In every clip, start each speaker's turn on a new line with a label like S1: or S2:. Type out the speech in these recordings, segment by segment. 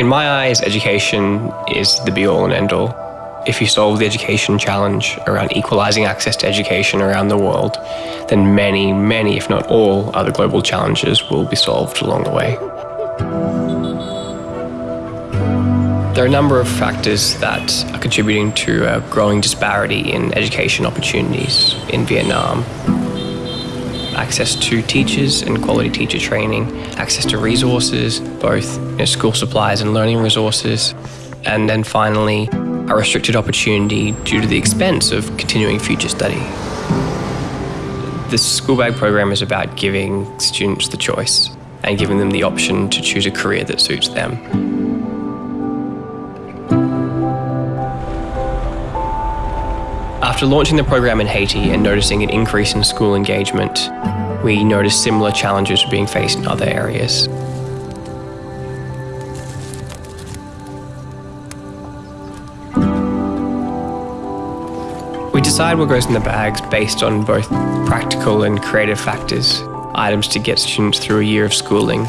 S1: In my eyes, education is the be all and end all. If you solve the education challenge around equalising access to education around the world, then many, many, if not all, other global challenges will be solved along the way. There are a number of factors that are contributing to a growing disparity in education opportunities in Vietnam. Access to teachers and quality teacher training, access to resources, both you know, school supplies and learning resources, and then finally, a restricted opportunity due to the expense of continuing future study. The school bag program is about giving students the choice and giving them the option to choose a career that suits them. After launching the program in Haiti and noticing an increase in school engagement, we noticed similar challenges were being faced in other areas. We decide what goes in the bags based on both practical and creative factors, items to get students through a year of schooling,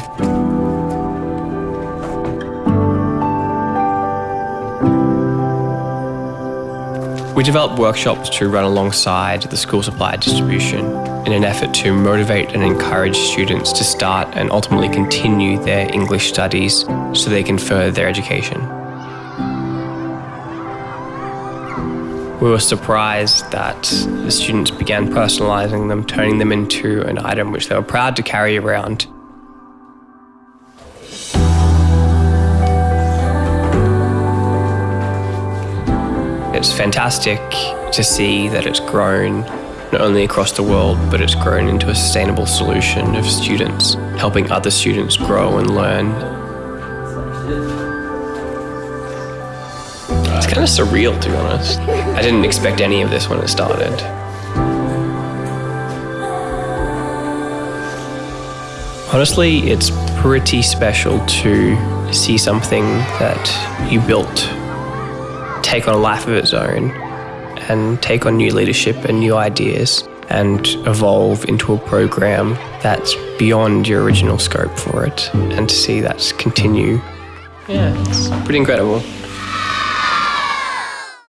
S1: We developed workshops to run alongside the school supply distribution in an effort to motivate and encourage students to start and ultimately continue their English studies so they can further their education. We were surprised that the students began personalising them, turning them into an item which they were proud to carry around It's fantastic to see that it's grown not only across the world, but it's grown into a sustainable solution of students, helping other students grow and learn. It's kind of surreal, to be honest. I didn't expect any of this when it started. Honestly, it's pretty special to see something that you built take on a life of its own and take on new leadership and new ideas and evolve into a program that's beyond your original scope for it and to see that continue. Yeah, it's pretty incredible.